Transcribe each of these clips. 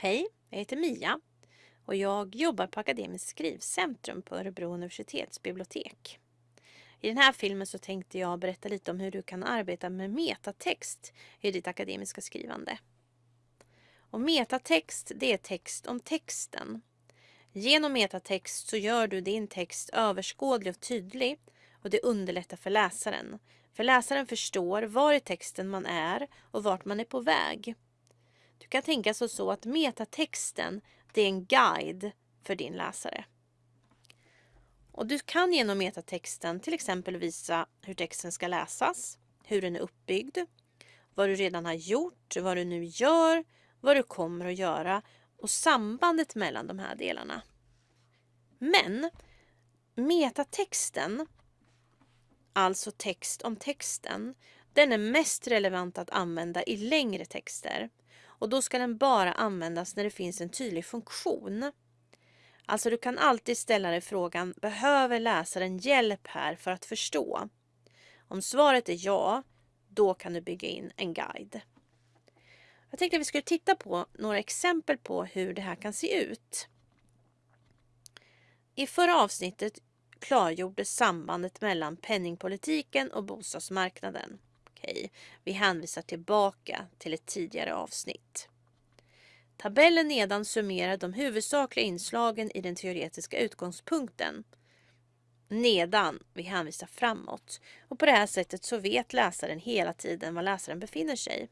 Hej, jag heter Mia och jag jobbar på Akademiskt skrivcentrum på Örebro universitetsbibliotek. I den här filmen så tänkte jag berätta lite om hur du kan arbeta med metatext i ditt akademiska skrivande. Och metatext, det är text om texten. Genom metatext så gör du din text överskådlig och tydlig och det underlättar för läsaren. För läsaren förstår var i texten man är och vart man är på väg. Du kan tänka så, så att metatexten det är en guide för din läsare. Och du kan genom metatexten till exempel visa hur texten ska läsas, hur den är uppbyggd, vad du redan har gjort, vad du nu gör, vad du kommer att göra och sambandet mellan de här delarna. Men metatexten, alltså text om texten, den är mest relevant att använda i längre texter. Och då ska den bara användas när det finns en tydlig funktion. Alltså du kan alltid ställa dig frågan, behöver läsaren hjälp här för att förstå? Om svaret är ja, då kan du bygga in en guide. Jag tänkte att vi skulle titta på några exempel på hur det här kan se ut. I förra avsnittet klargjordes sambandet mellan penningpolitiken och bostadsmarknaden. Okej, vi hänvisar tillbaka till ett tidigare avsnitt. Tabellen nedan summerar de huvudsakliga inslagen i den teoretiska utgångspunkten. Nedan, vi hänvisar framåt. Och på det här sättet så vet läsaren hela tiden var läsaren befinner sig.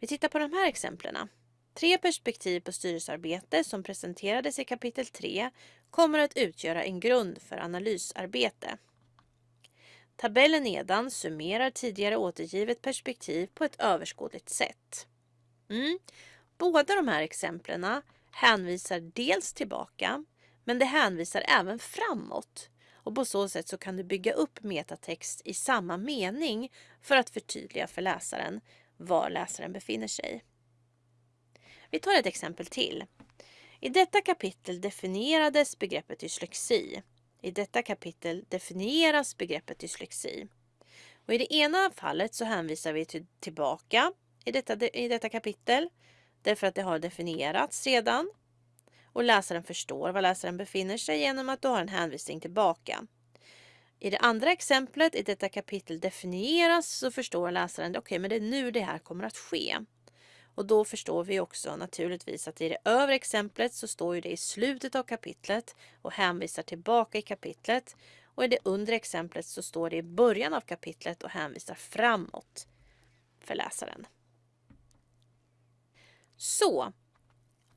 Vi tittar på de här exemplen. Tre perspektiv på styrelsearbete som presenterades i kapitel 3 kommer att utgöra en grund för analysarbete. Tabellen nedan summerar tidigare återgivet perspektiv på ett överskådligt sätt. Mm. Båda de här exemplen hänvisar dels tillbaka, men det hänvisar även framåt. Och på så sätt så kan du bygga upp metatext i samma mening för att förtydliga för läsaren var läsaren befinner sig. Vi tar ett exempel till. I detta kapitel definierades begreppet dyslexi. I detta kapitel definieras begreppet dyslexi. Och I det ena fallet så hänvisar vi till, tillbaka i detta, i detta kapitel därför att det har definierats redan och läsaren förstår var läsaren befinner sig genom att du har en hänvisning tillbaka. I det andra exemplet i detta kapitel definieras så förstår läsaren okej, okay, men det är nu det här kommer att ske. Och då förstår vi också naturligtvis att i det övre exemplet så står ju det i slutet av kapitlet och hänvisar tillbaka i kapitlet. Och i det undre exemplet så står det i början av kapitlet och hänvisar framåt för läsaren. Så,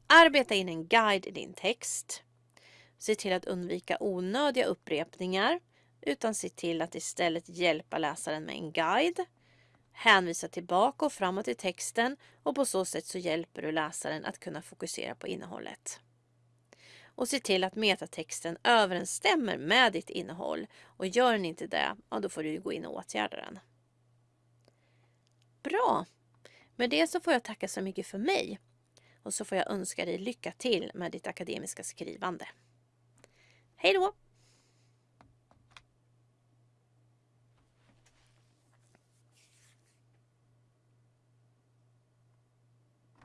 arbeta in en guide i din text. Se till att undvika onödiga upprepningar utan se till att istället hjälpa läsaren med en guide hänvisa tillbaka och framåt i texten och på så sätt så hjälper du läsaren att kunna fokusera på innehållet. Och se till att metatexten överensstämmer med ditt innehåll och gör den inte det, ja, då får du gå in och åtgärda den. Bra! Med det så får jag tacka så mycket för mig och så får jag önska dig lycka till med ditt akademiska skrivande. Hej då!